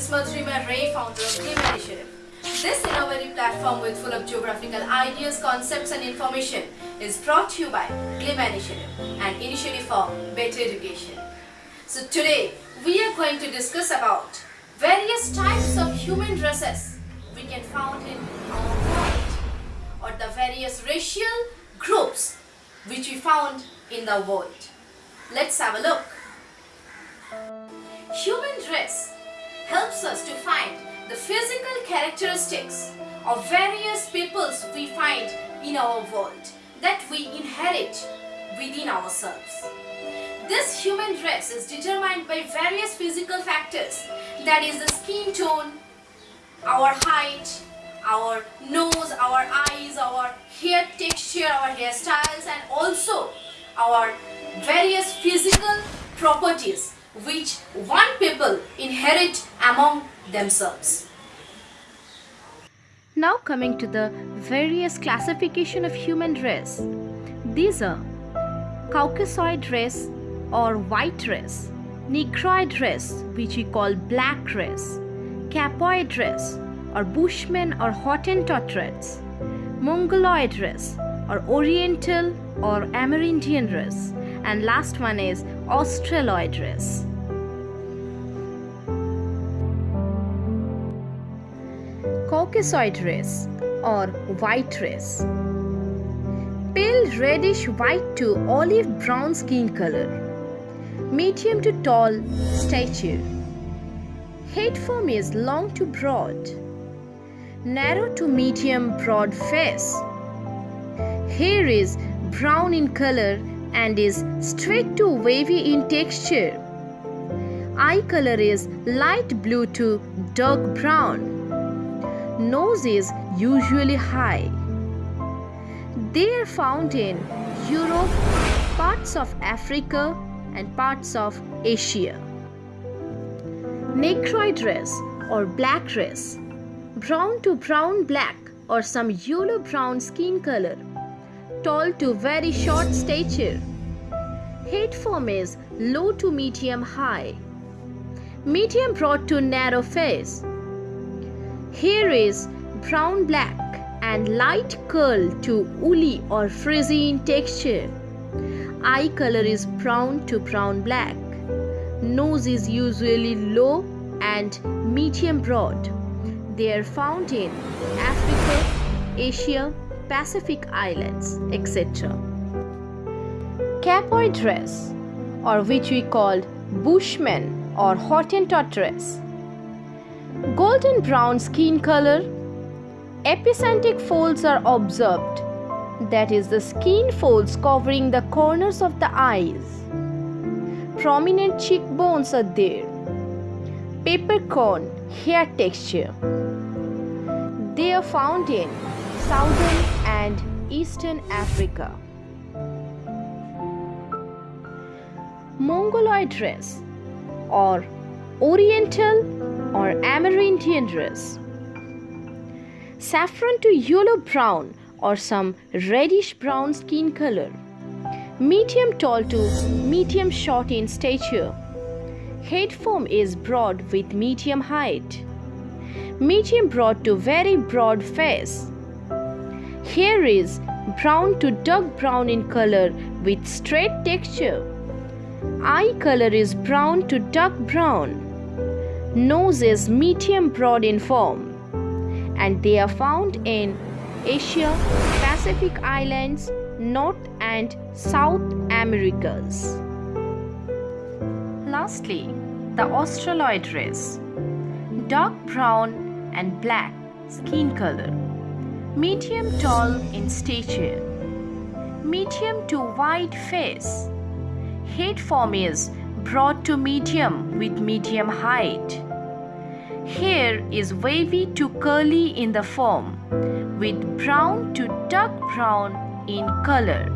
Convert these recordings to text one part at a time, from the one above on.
is Madhurima Ray, founder of Glim Initiative. This innovative platform with full of geographical ideas, concepts and information is brought to you by Glim Initiative, an initiative for better education. So today we are going to discuss about various types of human dresses we can find in our world or the various racial groups which we found in the world. Let's have a look. Human dress helps us to find the physical characteristics of various peoples we find in our world that we inherit within ourselves. This human dress is determined by various physical factors that is the skin tone, our height, our nose, our eyes, our hair texture, our hairstyles and also our various physical properties which one people inherit among themselves. Now coming to the various classification of human race. These are Caucasoid race or white race, Negroid race which we call black race, Capoid race or Bushmen or Hottentot race, Mongoloid race or Oriental or Amerindian race and last one is Australoid race. Or white race. Pale reddish white to olive brown skin color. Medium to tall stature. Head form is long to broad. Narrow to medium broad face. Hair is brown in color and is straight to wavy in texture. Eye color is light blue to dark brown. Nose is usually high. They are found in Europe, parts of Africa and parts of Asia. Negroid race or black race, brown to brown black or some yellow brown skin color tall to very short stature. Head form is low to medium high. Medium broad to narrow face. Hair is brown black and light curl to woolly or frizzy in texture. Eye color is brown to brown black. Nose is usually low and medium broad. They are found in Africa, Asia, Pacific Islands, etc. Capoid dress, or which we call Bushman or Hottentot dress. Golden brown skin color, epicanthic folds are observed, that is, the skin folds covering the corners of the eyes. Prominent cheekbones are there. Peppercorn hair texture. They are found in southern and eastern Africa. Mongoloid dress or Oriental or Amerindian dress. Saffron to yellow brown or some reddish brown skin color. Medium tall to medium short in stature. Head form is broad with medium height. Medium broad to very broad face. Hair is brown to dark brown in color with straight texture. Eye color is brown to dark brown. Nose is medium broad in form. And they are found in Asia, Pacific Islands, North and South Americas. Lastly, the Australoid race. Dark brown and black skin color. Medium tall in stature. Medium to wide face. Head form is broad to medium with medium height. Hair is wavy to curly in the form with brown to dark brown in color.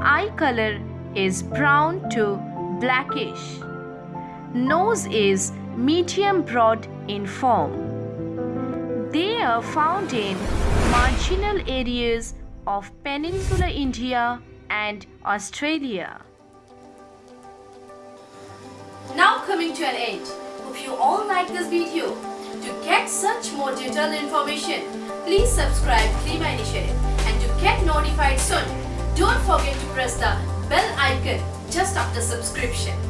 Eye color is brown to blackish. Nose is medium broad in form. They are found in marginal areas of peninsular India and Australia. Now coming to an end. Hope you all like this video. To get such more detailed information, please subscribe Glim Initiative and to get notified soon, don't forget to press the bell icon just after subscription.